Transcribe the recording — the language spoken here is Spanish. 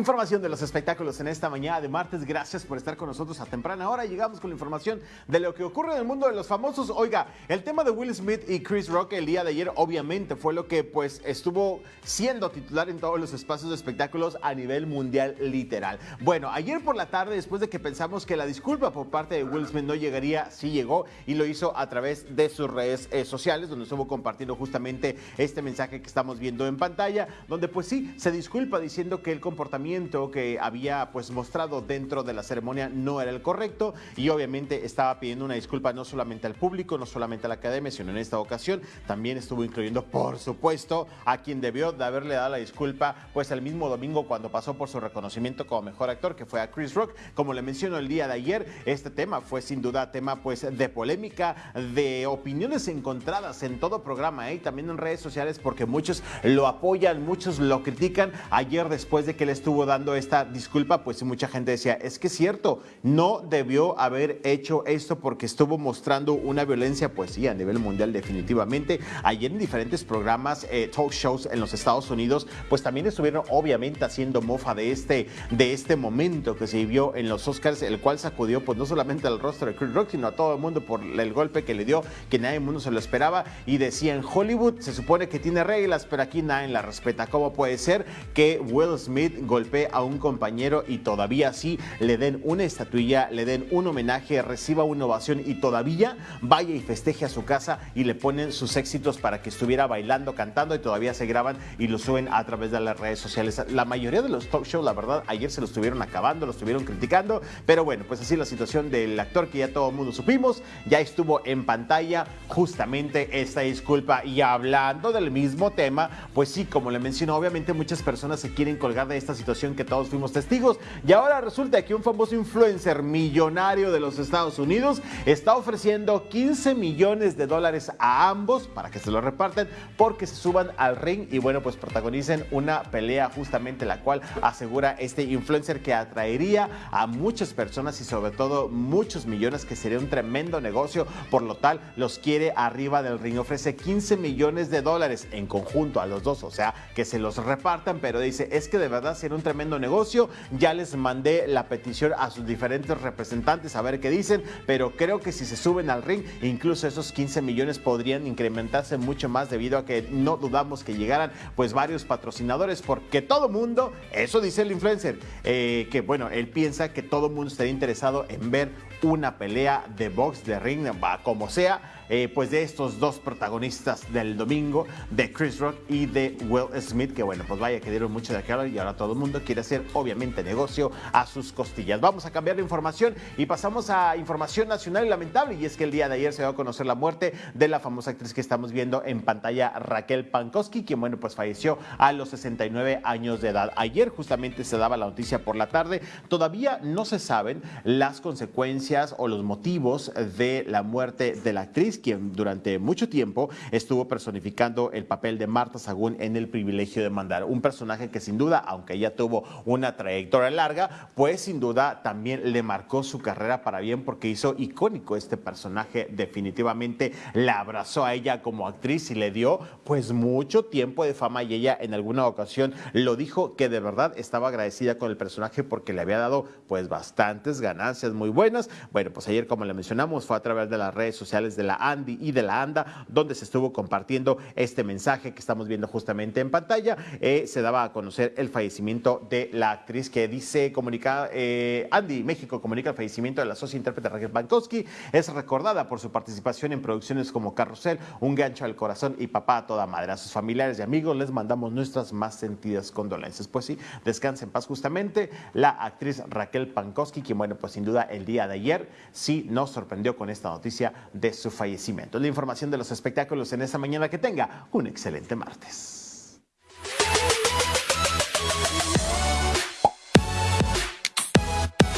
Información de los espectáculos en esta mañana de martes. Gracias por estar con nosotros a temprana hora. Llegamos con la información de lo que ocurre en el mundo de los famosos. Oiga, el tema de Will Smith y Chris Rock el día de ayer obviamente fue lo que pues estuvo siendo titular en todos los espacios de espectáculos a nivel mundial literal. Bueno, ayer por la tarde, después de que pensamos que la disculpa por parte de Will Smith no llegaría, sí llegó y lo hizo a través de sus redes eh, sociales, donde estuvo compartiendo justamente este mensaje que estamos viendo en pantalla, donde pues sí, se disculpa diciendo que el comportamiento que había pues mostrado dentro de la ceremonia no era el correcto y obviamente estaba pidiendo una disculpa no solamente al público, no solamente a la academia, sino en esta ocasión también estuvo incluyendo por supuesto a quien debió de haberle dado la disculpa pues el mismo domingo cuando pasó por su reconocimiento como mejor actor que fue a Chris Rock. Como le menciono el día de ayer, este tema fue sin duda tema pues de polémica, de opiniones encontradas en todo programa ¿eh? y también en redes sociales porque muchos lo apoyan, muchos lo critican. Ayer después de que le estuvo dando esta disculpa, pues mucha gente decía, es que es cierto, no debió haber hecho esto porque estuvo mostrando una violencia, pues sí, a nivel mundial definitivamente. Ayer en diferentes programas, eh, talk shows en los Estados Unidos, pues también estuvieron obviamente haciendo mofa de este, de este momento que se vivió en los Oscars, el cual sacudió pues no solamente al rostro de Chris Rock, sino a todo el mundo por el golpe que le dio, que nadie mundo se lo esperaba. Y decía, en Hollywood se supone que tiene reglas, pero aquí nadie la respeta. ¿Cómo puede ser que Will Smith a un compañero y todavía así le den una estatuilla, le den un homenaje, reciba una ovación y todavía vaya y festeje a su casa y le ponen sus éxitos para que estuviera bailando, cantando y todavía se graban y lo suben a través de las redes sociales. La mayoría de los talk shows, la verdad, ayer se lo estuvieron acabando, lo estuvieron criticando, pero bueno, pues así la situación del actor que ya todo el mundo supimos, ya estuvo en pantalla justamente esta disculpa y hablando del mismo tema, pues sí, como le menciono, obviamente muchas personas se quieren colgar de esta situación que todos fuimos testigos. Y ahora resulta que un famoso influencer millonario de los Estados Unidos está ofreciendo 15 millones de dólares a ambos para que se lo reparten porque se suban al ring y bueno, pues protagonicen una pelea justamente la cual asegura este influencer que atraería a muchas personas y sobre todo muchos millones que sería un tremendo negocio. Por lo tal, los quiere arriba del ring. Ofrece 15 millones de dólares en conjunto a los dos, o sea, que se los repartan, pero dice, es que de verdad sería un tremendo negocio. Ya les mandé la petición a sus diferentes representantes a ver qué dicen, pero creo que si se suben al ring, incluso esos 15 millones podrían incrementarse mucho más debido a que no dudamos que llegaran pues varios patrocinadores, porque todo mundo, eso dice el influencer, eh, que bueno, él piensa que todo mundo estaría interesado en ver una pelea de box, de ring, como sea eh, pues de estos dos protagonistas del domingo, de Chris Rock y de Will Smith, que bueno, pues vaya que dieron mucho de qué y ahora todo el mundo quiere hacer obviamente negocio a sus costillas. Vamos a cambiar de información y pasamos a información nacional y lamentable y es que el día de ayer se dio a conocer la muerte de la famosa actriz que estamos viendo en pantalla, Raquel Pankowski, quien bueno, pues falleció a los 69 años de edad. Ayer justamente se daba la noticia por la tarde, todavía no se saben las consecuencias o los motivos de la muerte de la actriz quien durante mucho tiempo estuvo personificando el papel de Marta Sagún en El privilegio de mandar. Un personaje que sin duda, aunque ella tuvo una trayectoria larga, pues sin duda también le marcó su carrera para bien porque hizo icónico este personaje. Definitivamente la abrazó a ella como actriz y le dio pues mucho tiempo de fama y ella en alguna ocasión lo dijo que de verdad estaba agradecida con el personaje porque le había dado pues bastantes ganancias muy buenas. Bueno, pues ayer como le mencionamos fue a través de las redes sociales de la Andy y de la ANDA, donde se estuvo compartiendo este mensaje que estamos viendo justamente en pantalla. Eh, se daba a conocer el fallecimiento de la actriz que dice, comunica, eh, Andy México comunica el fallecimiento de la socia intérprete Raquel Bankowski. Es recordada por su participación en producciones como Carrusel, Un gancho al corazón y Papá a toda madre. A sus familiares y amigos les mandamos nuestras más sentidas condolencias. Pues sí, descanse en paz justamente la actriz Raquel Pankowski, quien bueno, pues sin duda el día de ayer sí nos sorprendió con esta noticia de su fallecimiento. La información de los espectáculos en esta mañana. Que tenga un excelente martes.